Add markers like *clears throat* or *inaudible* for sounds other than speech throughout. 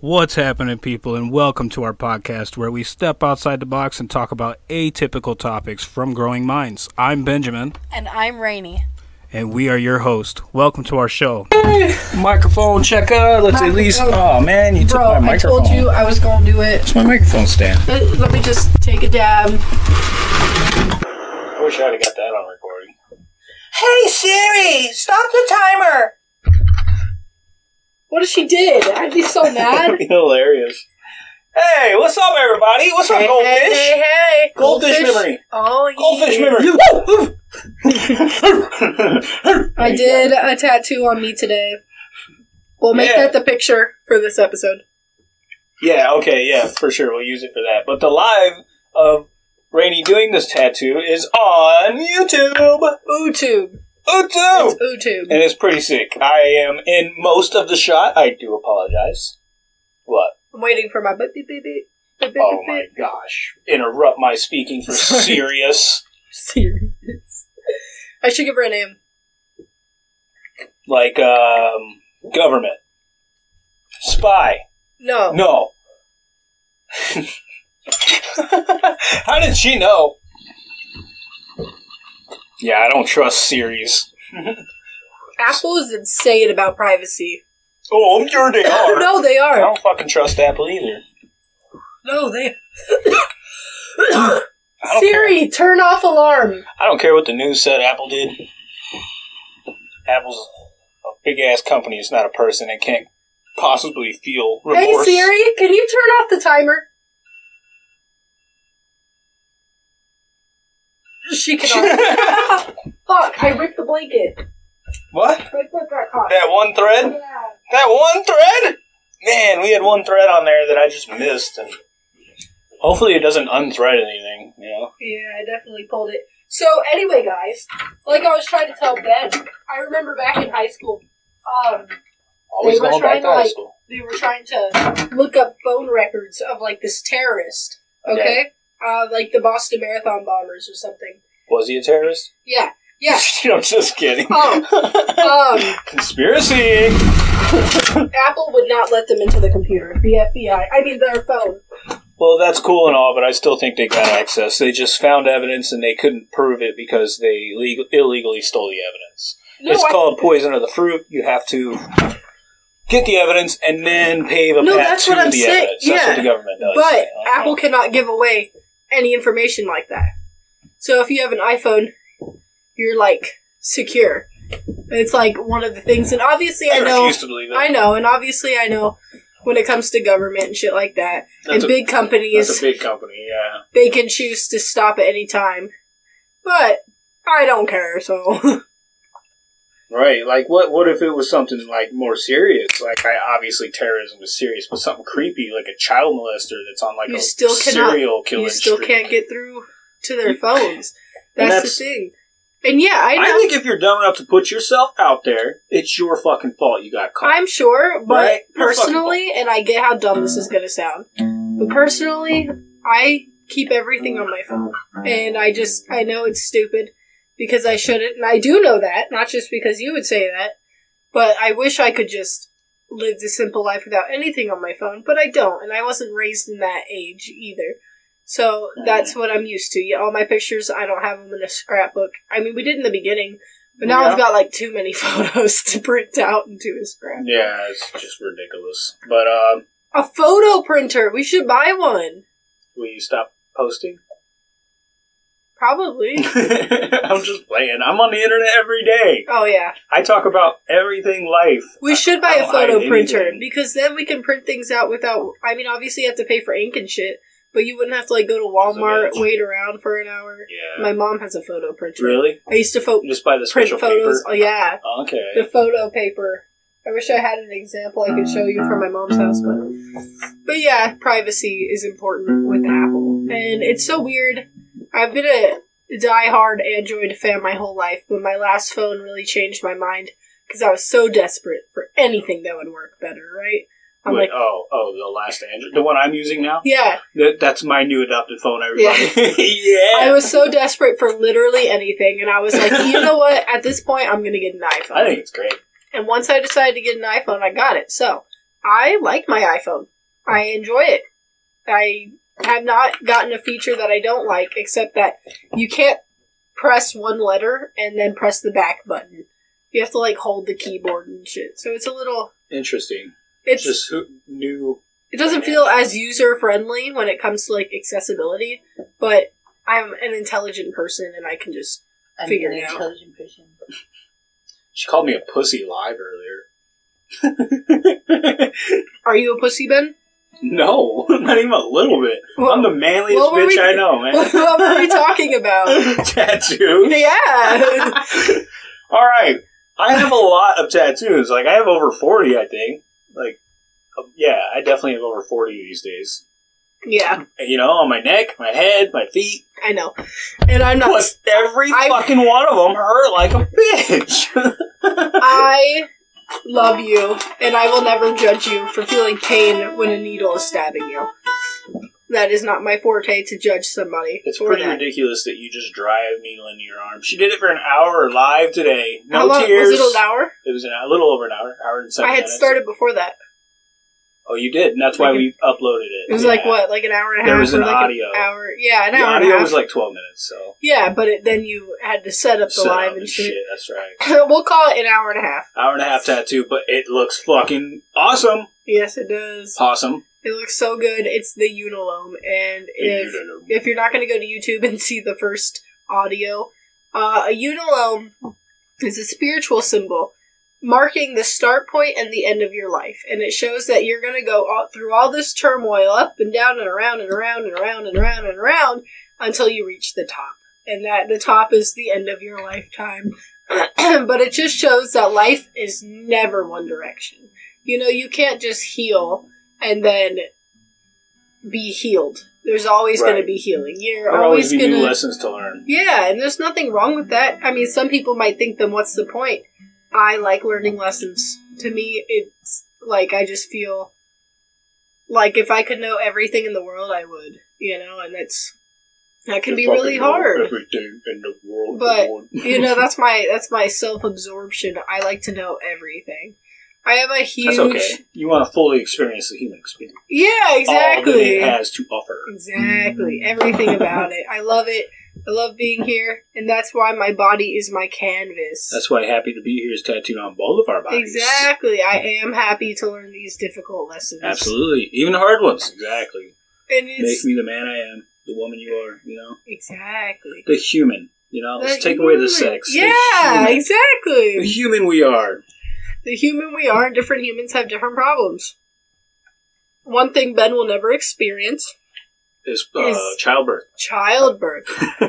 What's happening, people, and welcome to our podcast where we step outside the box and talk about atypical topics from growing minds. I'm Benjamin, And I'm Rainy. and we are your host. Welcome to our show. Microphone checker. Let's at least. Oh man, you took Bro, my I told you I was gonna do it. It's my microphone stand. Uh, Let me just take a dab. I wish I'd have got that on recording. Hey Siri, stop the timer. What if she did? I'd be so mad. *laughs* Hilarious. Hey, what's up, everybody? What's up, hey, goldfish? hey, hey, hey. Goldfish memory. Oh, yeah. Goldfish memory. *laughs* I did a tattoo on me today. We'll make Yeah. that the picture for this episode. Yeah, okay, yeah, for sure. We'll use it for that. But the live of Rainy doing this tattoo is on YouTube. YouTube. YouTube. It's YouTube. And it's pretty sick. I am in most of the shot. I do apologize. What? I'm waiting for my beep beep beep beep. beep, beep, Oh beep, my beep. gosh. Interrupt my speaking for Sorry. *laughs* serious. Serious. I should give her a name. Like, um, government. Spy. No. No. *laughs* How did she know? Yeah, I don't trust series. *laughs* Apple is insane about privacy. Oh, I'm sure they are. *laughs* no, they are. I are. don't fucking trust Apple either. No, they. *coughs* I don't Siri, turn off alarm. I don't care what the news said Apple did. Apple's a big ass company. It's not a person. It can't possibly feel remorse. Hey Siri, can you turn off the timer? She cannot. *laughs* Fuck! I ripped the blanket. What? Right foot got caught. That one thread? Yeah. That one thread? Man, we had one thread on there that I just missed, and hopefully it doesn't unthread anything. You know? Yeah, I definitely pulled it. So anyway, guys, like I was trying to tell Ben, I remember back in high school, um, Always They were going trying back to, to high like- school. they were trying to look up phone records of like this terrorist. Okay, Okay. Uh, like the Boston Marathon bombers or something. Was he a terrorist? Yeah, yeah. *laughs* I'm just kidding. Oh. Um, *laughs* Conspiracy. *laughs* Apple would not let them into the computer. The FBI. I mean, their phone. Well, that's cool and all, but I still think they got access. They just found evidence and they couldn't prove it because they legal- illegally stole the evidence. No, it's I- called poison of the fruit. You have to get the evidence and then pave a No, path that's to what I'm the saying. evidence. That's Yeah. what the government does. But Apple cannot give away any information like that. So if you have an iPhone, you're like secure. It's like one of the things, and obviously I I know, to believe it. I know, and obviously I know when it comes to government and shit like that, That's and a- big companies, That's a big company, yeah. they can choose to stop at any time. But I don't care, so *laughs* Right. Like, what? What if it was something like more serious? Like, I obviously terrorism is serious, but something creepy, like a child molester that's on like You a still cannot- serial killing. you still streak. can't get through to their phones. *laughs* That's, that's- the thing. And yeah, I. I think if you're dumb enough to put yourself out there, it's your fucking fault you got caught. I'm sure, but Right? Personally, and I get how dumb this is gonna sound, but personally, I keep everything on my phone. And I just, I know it's stupid because I shouldn't, and I do know that, not just because you would say that, but I wish I could just live the simple life without anything on my phone, but I don't, and I wasn't raised in that age either. So that's what I'm used to. Yeah, all my pictures, I don't have them in a scrapbook. I mean, we did in the beginning, but now Yeah. I've got like too many *laughs* photos to print out into a scrapbook. yeah, it's just ridiculous. But um, A photo printer. We should buy one. will you stop posting? Probably. *laughs* I'm just playing. I'm on the internet every day. oh yeah. I talk about everything life. We should buy a photo printer anything. because then we can print things out without I mean obviously you have to pay for ink and shit, but you wouldn't have to like go to Walmart, bitch. wait around for an hour. Yeah. My mom has a photo printer. really? I used to You just buy the print special photos. paper. Oh yeah. Okay. The photo paper. I wish I had an example I could show you from my mom's house, but but yeah, privacy is important with Apple, and it's so weird. I've been a die-hard Android fan my whole life, but my last phone really changed my mind because I was so desperate for anything that would work better. Right? I'm Wait, like, oh, oh, the last Android, the one I'm using now. yeah. That, that's my new adopted phone. Everybody. Yeah. *laughs* I was so desperate for literally anything, and I was like, you know what? At this point, I'm gonna get an iPhone. I think it's great. And once I decided to get an iPhone, I got it. So I like my iPhone. I enjoy it. I have not gotten a feature that I don't like, except that you can't press one letter and then press the back button. You have to like hold the keyboard and shit. So it's a little. Interesting. It's Just who new. it doesn't feel as user friendly when it comes to like accessibility, but I'm an intelligent person and I can just I'm Figure an it out. intelligent person. She called me a pussy live earlier. Are you a pussy, Ben? No, *laughs* not even a little bit. What- I'm the manliest bitch we- I know, man. *laughs* what were we talking about? *laughs* Tattoos. Yeah. All right. I have a lot of tattoos. Like I have over forty, I think. Like, um, yeah, I definitely have over forty these days. Yeah, you know, on my neck, my head, my feet. I know. And I'm not. But every I- fucking one of them hurt like a bitch. I love you, and I will never judge you for feeling pain when a needle is stabbing you. That is not my forte to judge somebody. it's pretty that. ridiculous that you just drive a needle into your arm. She did it for an hour live today. No How long tears. was it? An hour? It was an, a little over an hour, hour and seven I had minutes. started before that. Oh, you did, and that's why we uploaded it. It was Yeah. like what, like an hour and a half? There was an like audio. hour. Yeah, an The hour and a audio was like twelve minutes, so yeah, but it, then you had to set up the Set live up and shit. That's right. *laughs* we'll call it an hour and a half. Hour and a half tattoo, but it looks fucking awesome. Yes, it does. Awesome. It looks so good. It's the Unalome, and if if you're not going to go to YouTube and see the first audio, uh, a unalome is a spiritual symbol marking the start point and the end of your life, and it shows that you're going to go all, through all this turmoil, up and down and around and around and around and around and around until you reach the top, and that the top is the end of your lifetime. *clears throat* but it just shows that life is never one direction. You know, you can't just heal and then be healed. There's always going to be healing. You're There'll always always be going new to. lessons to learn. Yeah, and there's nothing wrong with that. I mean, some people might think, then what's the point? I like learning lessons. To me, it's like I just feel like if I could know everything in the world, I would. You know, and that's that can be really hard. Everything in the world. But, You know, that's my that's my self absorption. I like to know everything. I have a huge. that's okay. You want to fully experience the human experience. Yeah, exactly. All that it has to offer. Exactly. Everything about it. I love it. I love being here, and that's why my body is my canvas. That's why happy to be here is tattooed on both of our bodies. Exactly. I am happy to learn these difficult lessons. Absolutely. Even the hard ones. Exactly. And Make it's me the man I am, the woman you are, you know? exactly. The human. You know, let's The take away the human. sex. The Yeah, human. The exactly. human we are. The human we are, and different humans have different problems. One thing Ben will never experience Is, uh, Is- childbirth. childbirth. *laughs*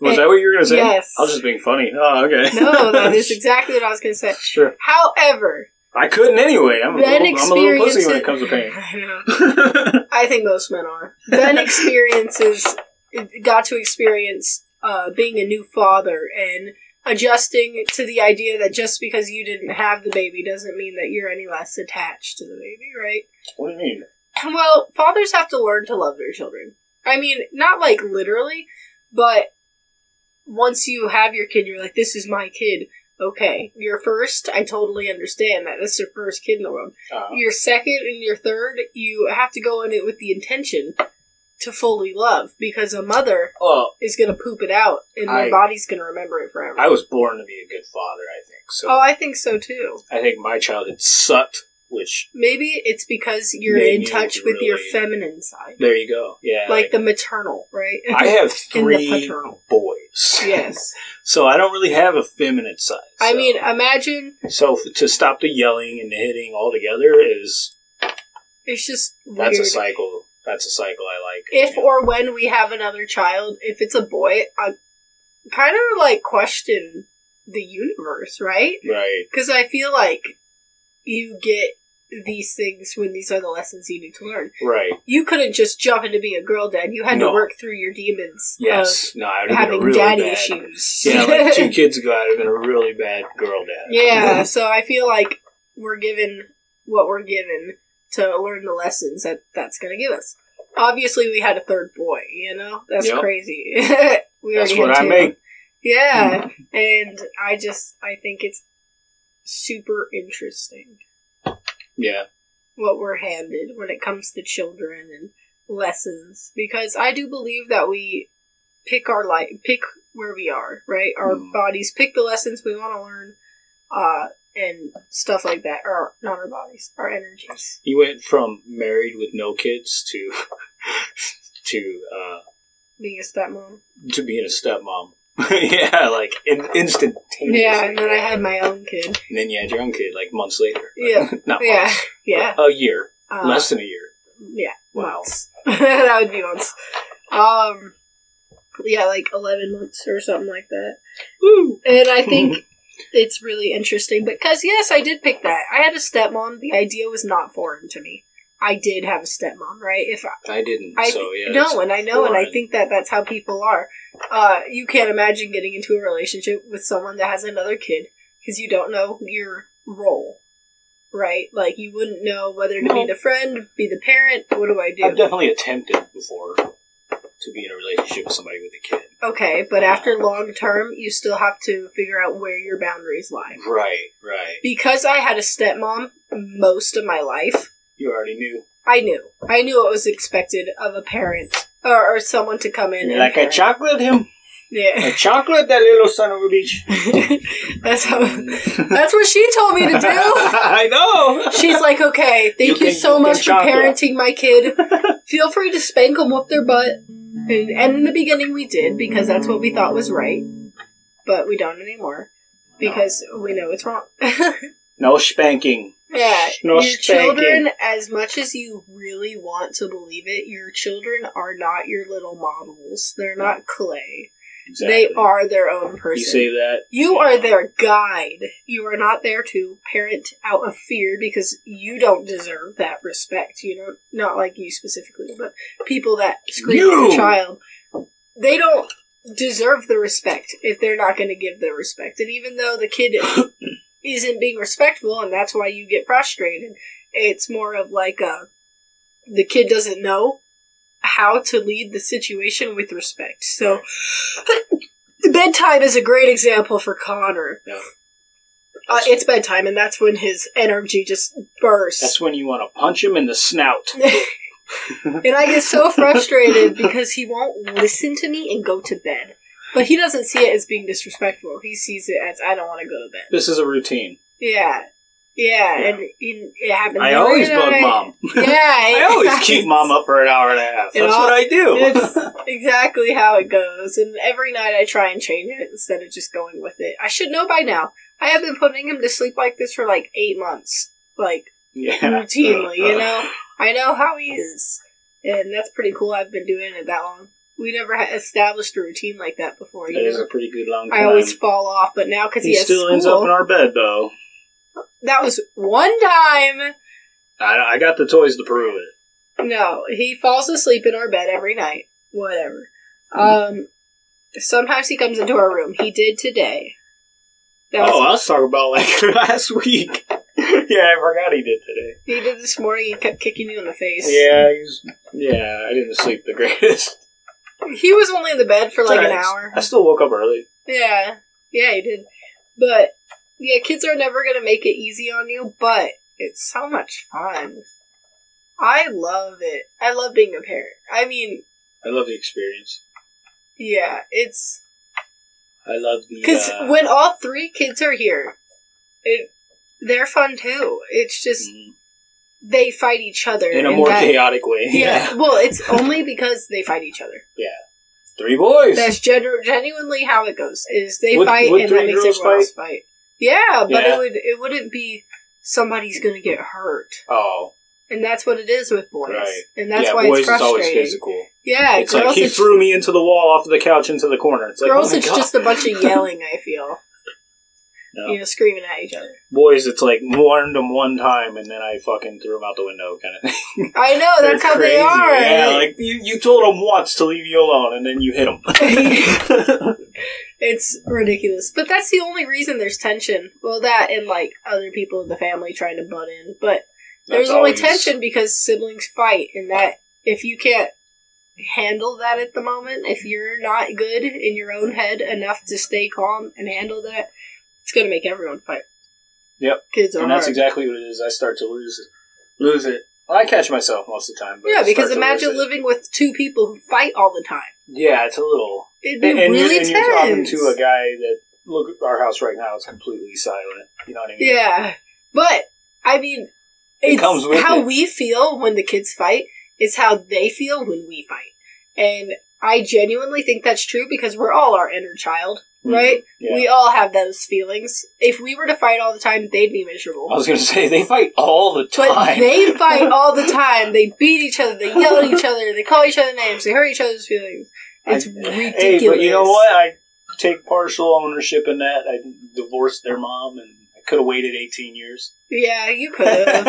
Was that what you were going to say? Yes. I was just being funny. Oh, okay. No, that is *laughs* exactly what I was going to say. Sure. However, I couldn't anyway. I'm a, little, I'm a little pussy when it comes to pain. *laughs* I know. I think most men are. Ben experiences got to experience uh, being a new father and adjusting to the idea that just because you didn't have the baby doesn't mean that you're any less attached to the baby, right? what do you mean? Well, fathers have to learn to love their children. I mean, not like literally, but once you have your kid, you're like, this is my kid. Okay, your first, I totally understand that. That's your first kid in the world. Uh, Your second and your third, you have to go in it with the intention to fully love because a mother well, is going to poop it out and I- their body's going to remember it forever. I was born to be a good father, I think. So oh, I think so too. I think my childhood sucked, which, Maybe it's because you're in touch with your feminine side. there you go. Yeah. like the maternal, right? *laughs* I have three paternal. boys. yes. *laughs* So I don't really have a feminine side. I mean, imagine so f- to stop the yelling and the hitting altogether is it's just that's weird. a cycle. That's a cycle I like. If or when we have another child, if it's a boy, I kind of like question the universe, right? right, Because I feel like you get these things when these are the lessons you need to learn. right, You couldn't just jump into being a girl dad. You had No. to work through your demons yes, no, I would have been having really daddy bad. issues. Yeah, like *laughs* two kids ago, I'd have been a really bad girl dad. Yeah, *laughs* so I feel like we're given what we're given to learn the lessons that that's going to give us. Obviously, we had a third boy. You know, that's Yep. crazy. *laughs* we That's what I make. Yeah, mm-hmm. and I just I think it's super interesting. Yeah, what we're handed when it comes to children and lessons because I do believe that we pick our life, pick where we are, right? Our Mm. bodies pick the lessons we want to learn, uh, and stuff like that. Or not our bodies, our energies. You went from married with no kids to *laughs* to uh, Being a stepmom. to being a stepmom. *laughs* yeah, like in, instantaneously. Yeah, and then I had my own kid. And then you had your own kid like months later. Yeah, *laughs* Not yeah, months. yeah. A year. Uh, Less than a year. Yeah, Wow. months. *laughs* that would be months. Um, yeah, like eleven months or something like that. Woo! And I think it's really interesting because yes, I did pick that. I had a stepmom. The idea was not foreign to me. I did have a stepmom, right? If I, I didn't, I so yeah. no, and I know, and I think that that's how people are. Uh, you can't imagine getting into a relationship with someone that has another kid because you don't know your role, right? Like you wouldn't know whether to be the friend, be the parent. What do I do? I've definitely attempted before to be in a relationship with somebody with a kid. Okay, but after long term, you still have to figure out where your boundaries lie. Right, right. Because I had a stepmom most of my life, You already knew. I knew. I knew what was expected of a parent or, or someone to come in. Like, I parent. chocolate him. Yeah. I chocolate that little son of a bitch. *laughs* that's how. That's what she told me to do. *laughs* I know. She's like, okay, thank You you, can- so you can much for chocolate. parenting my kid. Feel free to spank them, whoop their butt. And, and in the beginning, we did because that's what we thought was right, but we don't anymore because we know it's wrong. *laughs* No spanking. Yeah, No your spanking. children, as much as you really want to believe it, your children are not your little models. They're not clay. Exactly. They are their own person. You say that. You are their guide. You are not there to parent out of fear because you don't deserve that respect. You know, not like you specifically, but people that scream at your child, they don't deserve the respect if they're not going to give the respect. And even though the kid *coughs* isn't being respectful, and that's why you get frustrated, it's more of like a the kid doesn't know how to lead the situation with respect. So *laughs* bedtime is a great example for Connor. Yeah. Uh, it's bedtime, and that's when his energy just bursts. That's when you want to punch him in the snout. *laughs* *laughs* and I get so frustrated because he won't listen to me and go to bed. But he doesn't see it as being disrespectful. He sees it as I don't want to go to bed. This is a routine. Yeah, yeah, Yeah. and it, it happens. I always bug mom. *laughs* Yeah, *laughs* I always keep mom up for an hour and a half. That's all- what I do. It's *laughs* exactly how it goes, and every night I try and change it instead of just going with it. I should know by now. I have been putting him to sleep like this for like eight months, like yeah. routinely. You know, I know how he is, and that's pretty cool. I've been doing it that long. We never ha- established a routine like that before. That is know? a pretty good long time. I always fall off, but now because he, he still school, ends up in our bed, though. that was one time. I, I got the toys to prove it. No, he falls asleep in our bed every night. Whatever. Um, sometimes he comes into our room. He did today. That oh, was, I was talking about like *laughs* last week. *laughs* yeah, I forgot he did today. he did this morning. He kept kicking you in the face. Yeah, he's yeah. I didn't sleep the greatest. He was only in the bed for like an hour. I still woke up early. Yeah, yeah, he did. But yeah, kids are never gonna make it easy on you. But it's so much fun. I love it. I love being a parent. I mean, I love the experience. yeah, it's I love the Because uh, when all three kids are here, it they're fun too. It's just mm, they fight each other in a more that- chaotic way. Yeah. *laughs* well, it's only because they fight each other. Yeah. three boys. That's genu- genuinely how it goes. Is they Would- fight would and that makes everyone else fight. Yeah, but Yeah. it would it wouldn't be somebody's gonna get hurt, oh, and that's what it is with boys, Right. and that's yeah, why boys it's is always frustrating. physical. Yeah, it's girls like he it's, threw me into the wall off the couch into the corner. It's like girls oh it's God. just a bunch of yelling. I feel *laughs* No. you know screaming at each other. boys. It's like warned them one time and then I fucking threw them out the window, kind of thing. *laughs* I know that's how they are. Yeah, like you, you told them once to leave you alone, and then you hit them. *laughs* *laughs* It's ridiculous. But that's the only reason there's tension. Well, that and like other people in the family trying to butt in. But there's only tension because siblings fight, and that if you can't handle that at the moment, if you're not good in your own head enough to stay calm and handle that, it's gonna make everyone fight. Yep. Kids are and that's hard. exactly what it is. I start to lose it. lose it. Well, I catch myself most of the time. But Yeah, because imagine living with two people who fight all the time. Yeah, it's a little. It'd be And, and really you're, and you're talking to a guy that look at our house right now. is completely silent. You know what I mean? Yeah, but I mean, It comes with how it. we feel when the kids fight is how they feel when we fight, and I genuinely think that's true because we're all our inner child. Mm-hmm. right? Yeah. We all have those feelings. If we were to fight all the time, they'd be miserable. I was going to say they fight all the time. But they *laughs* fight all the time. They beat each other. They yell at each other. They call each other names. They hurt each other's feelings. It's I- ridiculous. Hey, but you know what? I take partial ownership in that. I divorced their mom, and could have waited 18 years. Yeah, you *laughs* could have.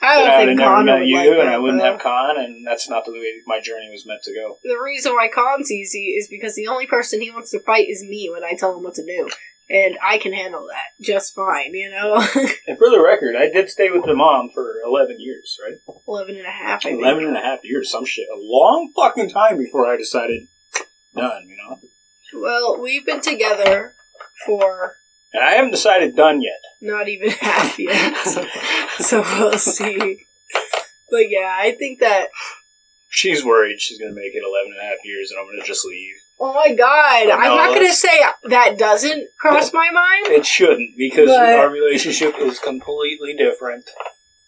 I don't I'd Con never met you, like and that, I wouldn't though. have Con, and that's not the way my journey was meant to go. the reason why Con's easy is because the only person he wants to fight is me when I tell him what to do. And I can handle that just fine, you know? *laughs* And for the record, I did stay with the mom for 11 years, right? 11 and a half, I think. and a half years, some shit. A long fucking time before I decided, done, you know? Well, we've been together for And I haven't decided done yet. not even *laughs* half yet. *laughs* so we'll see. But yeah, I think that. She's worried she's going to make it 11 and a half years, and I'm going to just leave. Oh my god, I'm not gonna say that doesn't cross my mind. It shouldn't, because But- our relationship is completely different.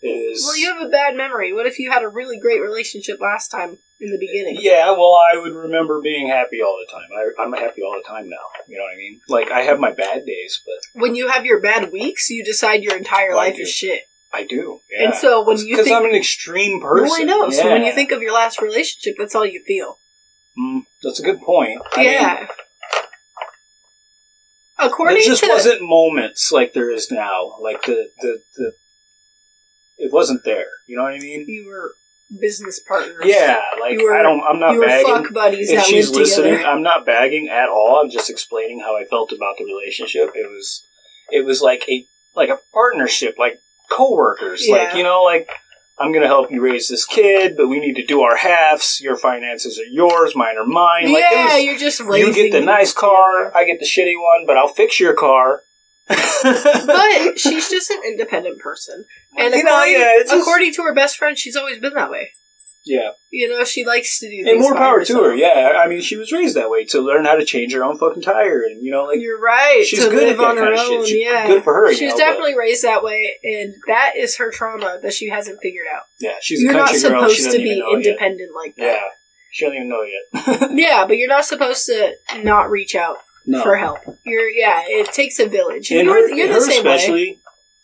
It is. Well, you have a bad memory. What if you had a really great relationship last time in the beginning? Yeah, well, I would remember being happy all the time. I, I'm happy all the time now. You know what I mean? Like, I have my bad days, but When you have your bad weeks, you decide your entire Well, I life do. is shit. I do. Yeah. And so when you because think, I'm an extreme person. no, I know. So when Yeah. you think of your last relationship, that's all you feel. Mm, that's a good point. I yeah. mean, According there just to wasn't moments like there is now. Like the the the. It wasn't there. You know what I mean? you were business partners. Yeah, like were- I don't. I'm not you were bagging. fuck buddies if she's listening, together. I'm not bagging at all. I'm just explaining how I felt about the relationship. It was, it was like a like a partnership, like coworkers. Like you know, like I'm going to help you raise this kid, but we need to do our halves. Your finances are yours, mine are mine. Like yeah, was- you're just you get the nice car, I get the shitty one, but I'll fix your car. But *laughs* she's just an independent person, and You know, according, yeah, it's just- according to her best friend, she's always been that way. yeah, You know, she likes to do. and things more by power to her. Yeah, I mean, she was raised that way to learn how to change her own fucking tire, and you know, like You're right. she's to good live at that on her kind of shit. own. She's yeah, good for her, you She's know, definitely raised that way, and that is her trauma that she hasn't figured out. yeah, she's you're a not country girl. She supposed doesn't to be even know yet. independent like that. Yeah, that. she doesn't even know yet. *laughs* Yeah. but you're not supposed to not reach out no, for help. You're yeah. It takes a village. and you're her, you're and the same way. especially.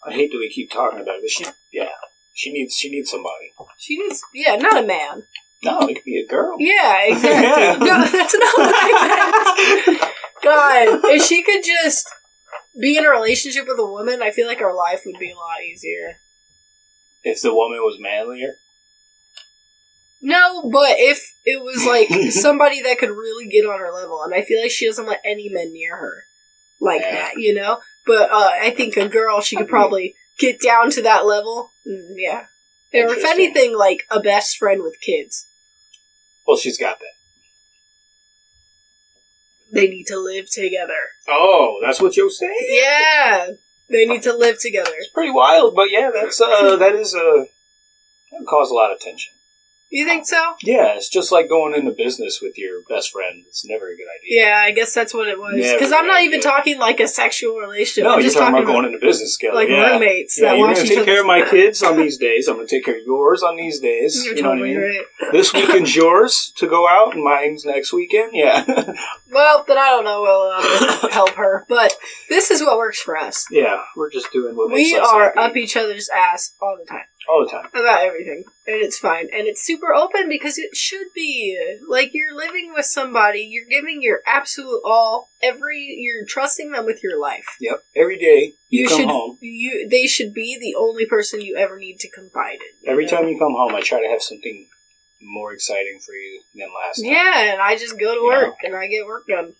I hate that we keep talking about it, but she, yeah, she needs she needs somebody. She needs yeah, not a man. No, it could be a girl. Yeah, *laughs* exactly. Yeah. No, that's not what I meant. God, if she could just be in a relationship with a woman, I feel like our life would be a lot easier. If the woman was manlier, No, but if it was like *laughs* somebody that could really get on her level, and I feel like she doesn't let any men near her like Yeah. that, you know. But uh, I think a girl, she could probably get down to that level. Mm, yeah, or if anything, like a best friend with kids. well, she's got that. They need to live together. Oh, that's what you're saying. Yeah, they need to live together. It's pretty wild, but yeah, that's uh, that is uh, that would cause a lot of tension. You think so? Yeah, it's just like going into business with your best friend. It's never a good idea. Yeah, I guess that's what it was. Because I'm not even talking like a sexual relationship. No, I'm you're just talking talking about going into business together. like yeah. roommates Yeah, that you're gonna take care of my *laughs* kids on these days. I'm gonna take care of yours on these days. You're you know what I totally mean? right. This *laughs* weekend's yours to go out, and mine's next weekend. Yeah, *laughs* Well, then I don't know We'll uh, help her, but this is what works for us. yeah. We're just doing what makes We are up each other's ass all the time all the time. about everything, and it's fine, and it's super open because it should be like you're living with somebody, you're giving your absolute all, every you're trusting them with your life. Yep. Every day you, You, come should, home. you they should be the only person you ever need to confide in. you Every know? time you come home, I try to have something more exciting for you than last time. Yeah, and I just go to You work and I get work done.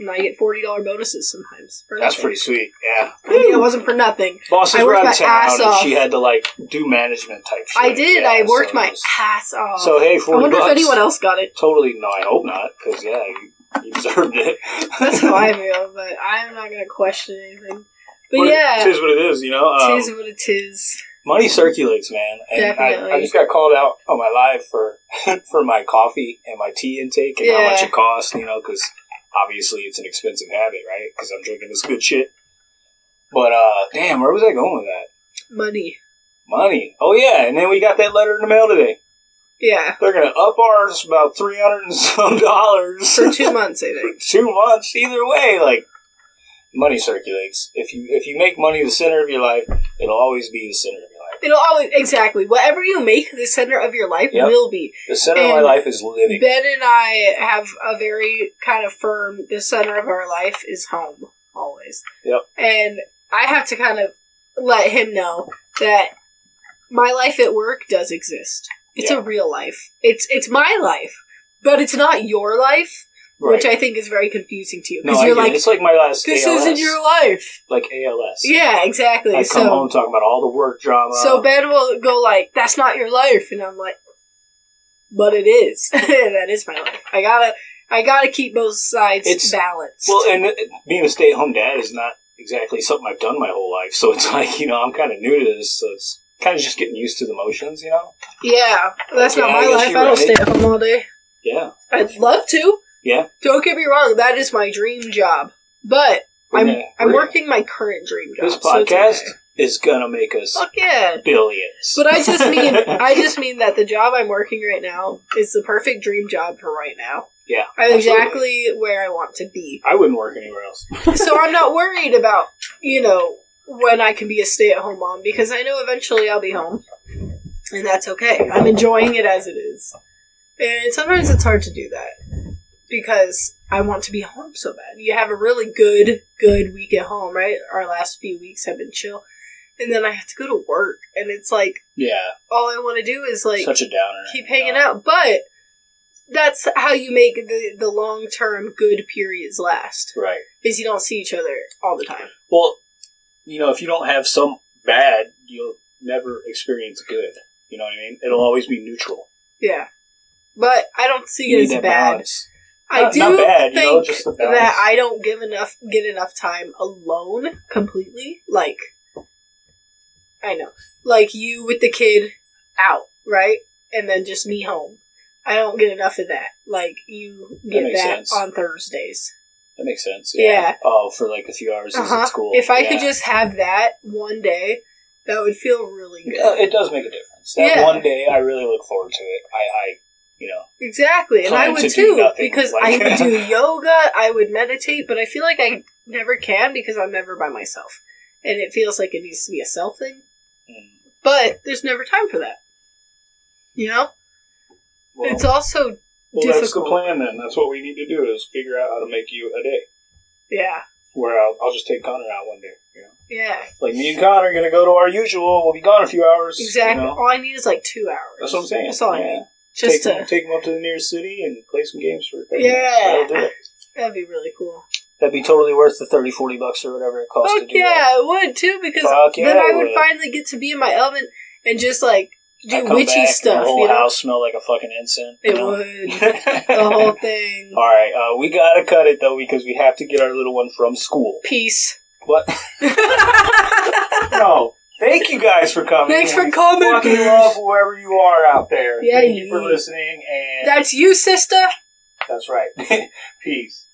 And I get forty dollar bonuses sometimes. For That's nothing. pretty sweet. Yeah. I mean, it wasn't for nothing. Bosses I were worked out of my town, ass and off. she had to like do management type shit. I did. Yeah, I worked so my it was- ass off. So hey, I forty wonder bucks. if anyone else got it. Totally. No, I hope not. Because yeah, you, you deserved it. That's how I feel, but I'm not gonna question anything. But But yeah, it is what it is. You know. Um, tis what it is. money circulates, man. And I, Definitely. I just got called out on my live for *laughs* for my coffee and my tea intake and how Yeah. much it costs. You know, because obviously it's an expensive habit, right? Because I'm drinking this good shit. But uh, damn, where was I going with that? Money. Money. Oh yeah, and then we got that letter in the mail today. Yeah. They're gonna up ours about three hundred and some dollars For two *laughs* months, I think. two months. Either way, like money circulates. If you if you make money the center of your life, it'll always be the center of your life. It'll always exactly whatever you make the center of your life Yep. will be. The center of my life is living. Ben and I have a very kind of firm. The center of our life is home always. Yep. And I have to kind of let him know that my life at work does exist. It's Yeah. a real life. It's it's my life, but it's not your life, Right. which I think is very confusing to you because I you're like, it's like my last this ALS, isn't your life. like ALS. Yeah, exactly. I come so home talking about all the work drama. so Ben will go like, "That's not your life," and I'm like, "But it is. *laughs* that is my life. I gotta, I gotta keep both sides It's- balanced." well, and being a stay-at-home dad is not exactly something I've done my whole life. So it's *laughs* like you know I'm kind of new to this. So it's kind of just getting used to the motions. You know. yeah, that's Yeah, not I my life. I don't right. stay at home all day. Yeah. I'd love to. Yeah. Don't get me wrong. That is my dream job, but I'm Yeah, I'm working my current dream job. This so podcast okay. is gonna make us Fuck yeah. billions. But I just mean *laughs* I just mean that the job I'm working right now is the perfect dream job for right now. yeah. I'm absolutely. exactly where I want to be. I wouldn't work anywhere else. so I'm *laughs* not worried about, you know, when I can be a stay at home mom because I know eventually I'll be home. And that's okay. I'm enjoying it as it is. And sometimes it's hard to do that because I want to be home so bad. You have a really good, good week at home, right? Our last few weeks have been chill. And then I have to go to work. And it's like, Yeah. all I want to do is like Such a downer. keep hanging out. But that's how you make the, the long term good periods last Right. is you don't see each other all the time. Well, you know, if you don't have some bad, you'll never experience good. You know what I mean? It'll always be neutral. Yeah. But I don't see You it as bad. balance. I Not- do not bad, you think know, just that I don't give enough get enough time alone completely. Like I know. Like you with the kid out, right? And then just me home. I don't get enough of that. Like you get makes that on Thursdays. That makes sense. Yeah. Oh, for like a few hours uh-huh. at school. If I Yeah. could just have that one day, that would feel really good. Yeah, it does make a difference. That Yeah. one day, I really look forward to it. I, I you know, Exactly, and I would to too because like- I would do *laughs* yoga, I would meditate, but I feel like I never can because I'm never by myself, and it feels like it needs to be a self thing. mm, But there's never time for that. You know, well, it's also well, that's the plan. Then that's what we need to do is figure out how to make you a day yeah, where I'll, I'll just take Connor out one day. You know, yeah, like me and Connor are gonna go to our usual. We'll be gone a few hours. you exactly. know? All I need is like two hours. That's what I'm saying. That's all I need. Just take, to him, take him up to the nearest city and play some games for 30 Yeah. minutes. That'll do it. that'd be really cool. That'd be totally worth the 30, 40 bucks or whatever it costs Fuck to do yeah, that. it would too because Fuck yeah, then I it would would. finally get to be in my element and just like I do come witchy back, stuff. The whole You know, house smell like a fucking incense. you it know? would *laughs* the whole thing. All right, uh, we gotta cut it though because we have to get our little one from school. Peace. What? *laughs* no. Thank you guys for coming. Thanks for coming, Fucking love whoever you are out there. Yeah, Thank you for listening, and That's you, sister. that's right. *laughs* Peace.